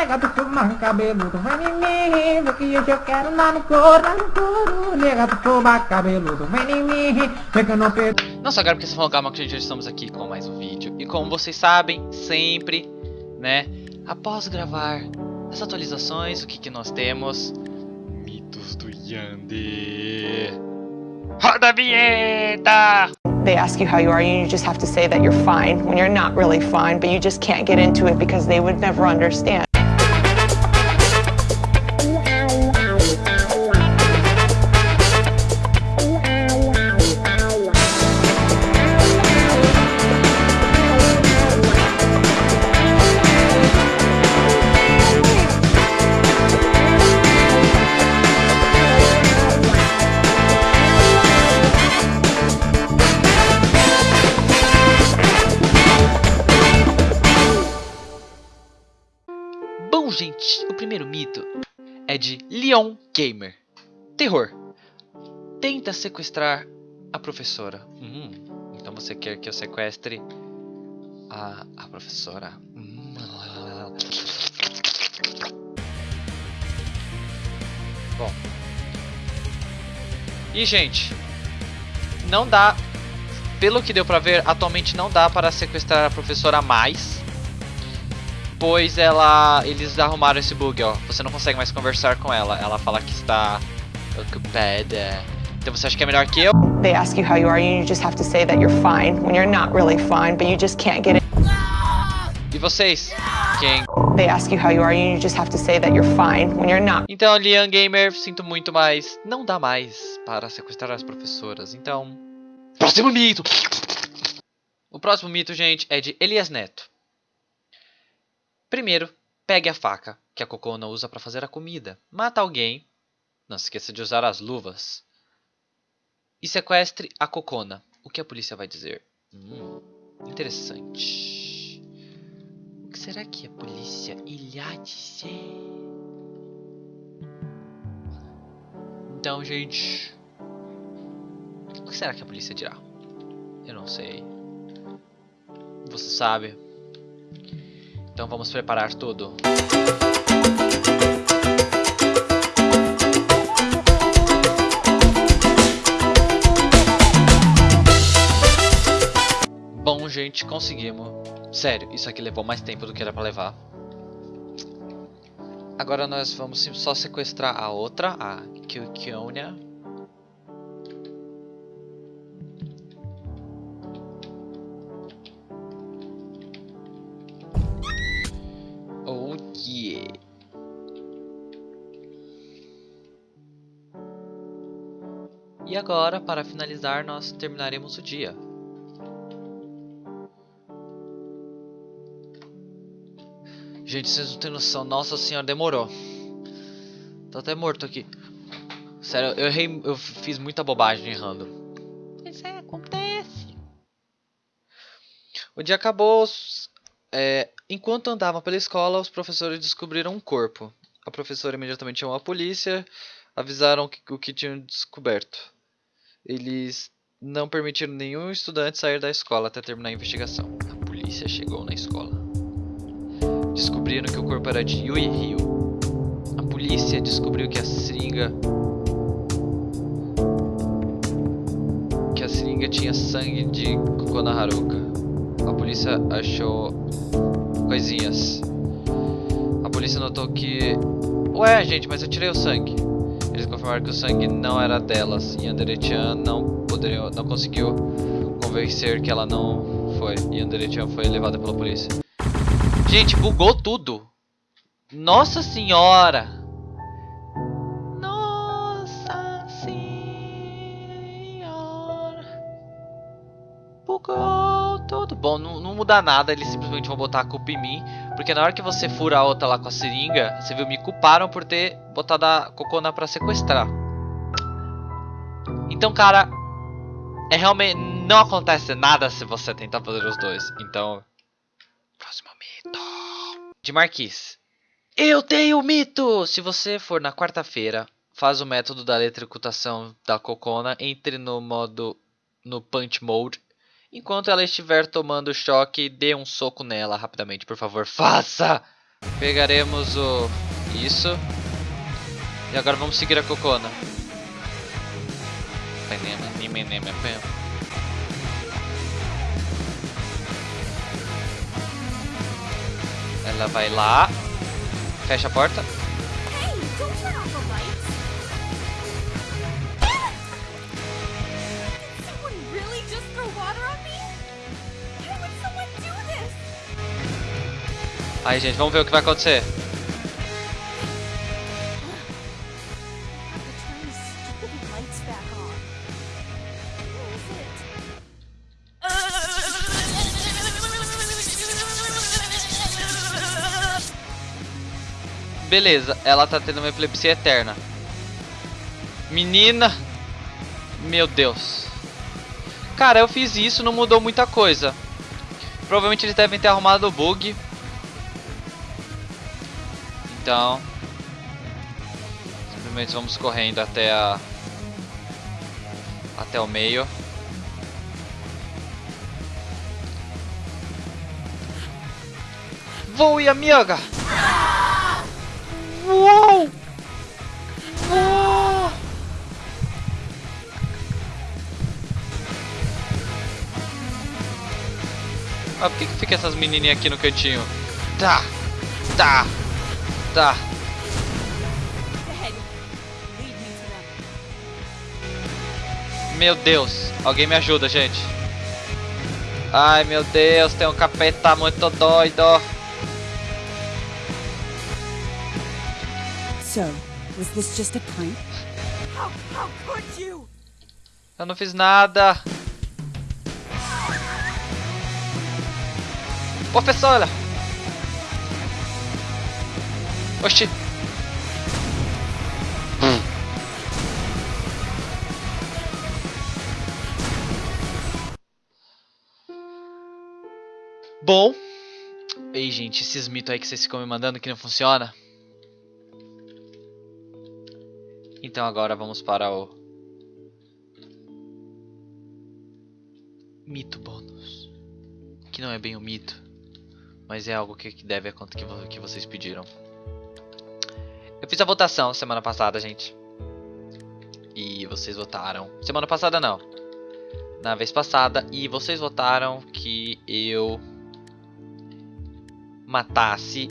nega do fumar cabeludo, vem em mim, vê que hoje eu quero lá no couro, lá no couro, nega do fumar cabeludo, vem em mim, vê que eu não perdo. Não só agora porque você falou calma que já estamos aqui com mais um vídeo. E como vocês sabem, sempre, né, após gravar as atualizações, o que que nós temos? Mitos do Yandere. Roda a vinheta! They ask you how you are, and you just have to say that you're fine when you're not really fine, but you just can't get into it because they would never understand. Bom, gente, o primeiro mito é de Leon Gamer. Terror. Tenta sequestrar a professora. Hum, então você quer que eu sequestre a, a professora? Hum. Bom. E, gente, não dá... Pelo que deu pra ver, atualmente não dá para sequestrar a professora mais pois ela eles arrumaram esse bug, ó. Você não consegue mais conversar com ela. Ela fala que está ocupada. Então você acha que é melhor que eu? They ask you how you are, and you just have to say that you're fine when you're not really fine, but you just can't get it. E vocês? Quem? They ask you how you are, and you just have to say that you're fine when you're not. Então, Lian Gamer, sinto muito, mas não dá mais para sequestrar as professoras. Então, próximo mito. O próximo mito, gente, é de Elias Neto. Primeiro, pegue a faca, que a Cocona usa para fazer a comida. Mata alguém, não se esqueça de usar as luvas. E sequestre a Cocona. O que a polícia vai dizer? Hum, interessante. O que será que a polícia irá dizer? Então, gente... O que será que a polícia dirá? Eu não sei. Você sabe? Então vamos preparar tudo. Bom, gente, conseguimos. Sério, isso aqui levou mais tempo do que era pra levar. Agora nós vamos só sequestrar a outra, a Kyonya. E agora, para finalizar, nós terminaremos o dia. Gente, vocês não têm noção. Nossa senhora, demorou. Tô até morto aqui. Sério, eu errei, eu fiz muita bobagem errando. Isso é, acontece. O dia acabou. É, enquanto andavam pela escola, os professores descobriram um corpo. A professora imediatamente chamou a polícia, avisaram o que tinham descoberto. Eles não permitiram nenhum estudante sair da escola até terminar a investigação. A polícia chegou na escola. Descobriram que o corpo era de Yui Ryu. A polícia descobriu que a seringa que a seringa tinha sangue de Kokona Haruka. A polícia achou coisinhas. A polícia notou que Ué, gente, mas eu tirei o sangue. Eles confirmaram que o sangue não era delas. E Andere-chan não, poderia, não conseguiu convencer que ela não foi. E Andere-chan foi levada pela polícia. Gente, bugou tudo. Nossa senhora. Tudo. Bom, não, não muda nada. Eles simplesmente vão botar a culpa em mim. Porque na hora que você fura a outra lá com a seringa, você viu, me culparam por ter botado a Cocona pra sequestrar. Então, cara, é realmente não acontece nada se você tentar fazer os dois. Então, próximo mito. De Marquis. Eu tenho mito! Se você for na quarta-feira, faz o método da eletrocutação da Cocona, entre no modo no punch mode Enquanto ela estiver tomando choque, dê um soco nela rapidamente, por favor. Faça! Pegaremos o... Isso. E agora vamos seguir a Cocona. Ela vai lá. Fecha a porta. Aí, gente, vamos ver o que vai acontecer. Beleza, ela tá tendo uma epilepsia eterna. Menina! Meu Deus. Cara, eu fiz isso, não mudou muita coisa. Provavelmente eles devem ter arrumado o bug. Então... Simplesmente vamos correndo até a... Até o meio. Voe, amiga! Uou! Uou! Ah, por que, que fica essas menininhas aqui no cantinho? Tá, tá, tá. Meu Deus, alguém me ajuda, gente. Ai, meu Deus, tem um capeta muito doido. So, was this just a prank? How, how could you? Eu não fiz nada. Professora! Oxi. Bom. Ei, gente, esses mitos aí que vocês ficam me mandando que não funciona. Então agora vamos para o mito bônus, que não é bem um mito, mas é algo que deve acontecer que vocês pediram. Fiz a votação semana passada, gente, e vocês votaram. Semana passada não, na vez passada, e vocês votaram que eu matasse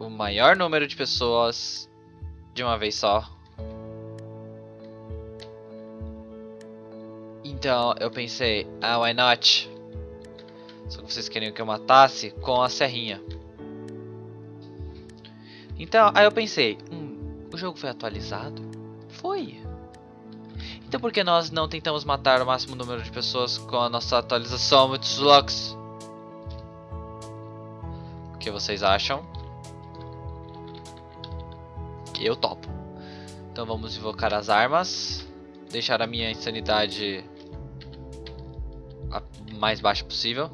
o maior número de pessoas de uma vez só. Então eu pensei, ah, why not? Só que vocês queriam que eu matasse com a serrinha. Então, aí eu pensei, o jogo foi atualizado? Foi. Então por que nós não tentamos matar o máximo número de pessoas com a nossa atualização Mitsulux? O que vocês acham? Eu topo. Então vamos invocar as armas. Deixar a minha insanidade a mais baixa possível.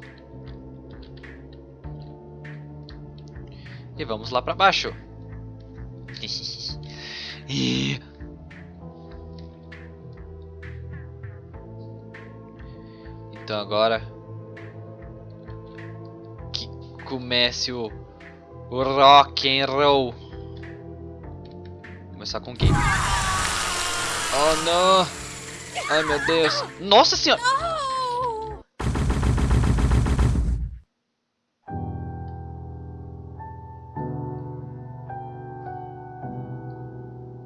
E vamos lá pra baixo. E- Então agora que comece o, o rock and roll. Começar com quem? Oh não! Ai meu Deus! Nossa senhora!